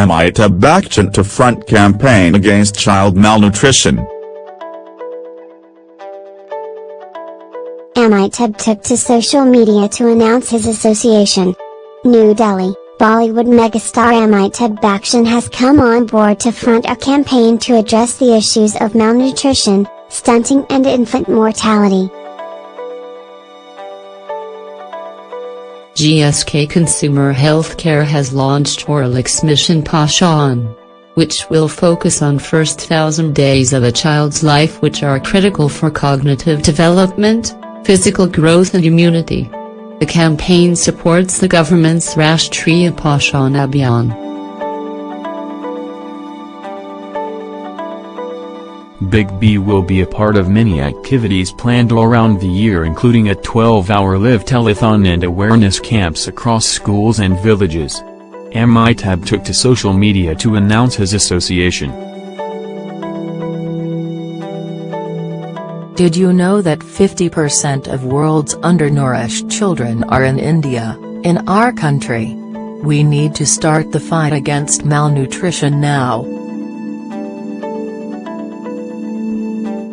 Amitabh Bachchan to front campaign against child malnutrition. Amitabh took to social media to announce his association. New Delhi, Bollywood megastar Amitabh Bachchan has come on board to front a campaign to address the issues of malnutrition, stunting and infant mortality. GSK Consumer Healthcare has launched Horlicks Mission Poshan, which will focus on first thousand days of a child's life which are critical for cognitive development, physical growth and immunity. The campaign supports the government's Rashtriya Poshan Abhiyan. Big B will be a part of many activities planned around the year including a 12-hour live telethon and awareness camps across schools and villages. Amitabh took to social media to announce his association. Did you know that 50% of world's undernourished children are in India, in our country? We need to start the fight against malnutrition now.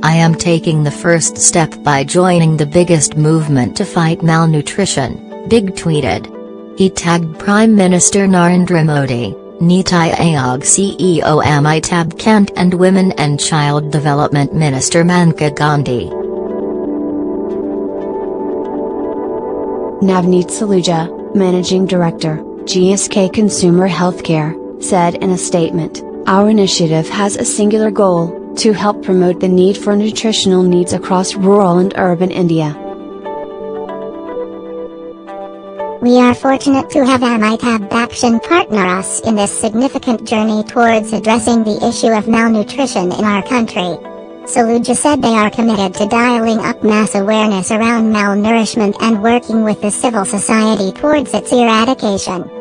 I am taking the first step by joining the biggest movement to fight malnutrition, Big tweeted. He tagged Prime Minister Narendra Modi, Niti Aayog CEO Amitabh Kant and Women and Child Development Minister Maneka Gandhi. Navneet Saluja, Managing Director, GSK Consumer Healthcare, said in a statement, Our initiative has a singular goal, to help promote the need for nutritional needs across rural and urban India. We are fortunate to have Amitabh Bachchan partner us in this significant journey towards addressing the issue of malnutrition in our country. Saluja said they are committed to dialing up mass awareness around malnourishment and working with the civil society towards its eradication.